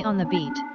on the beat.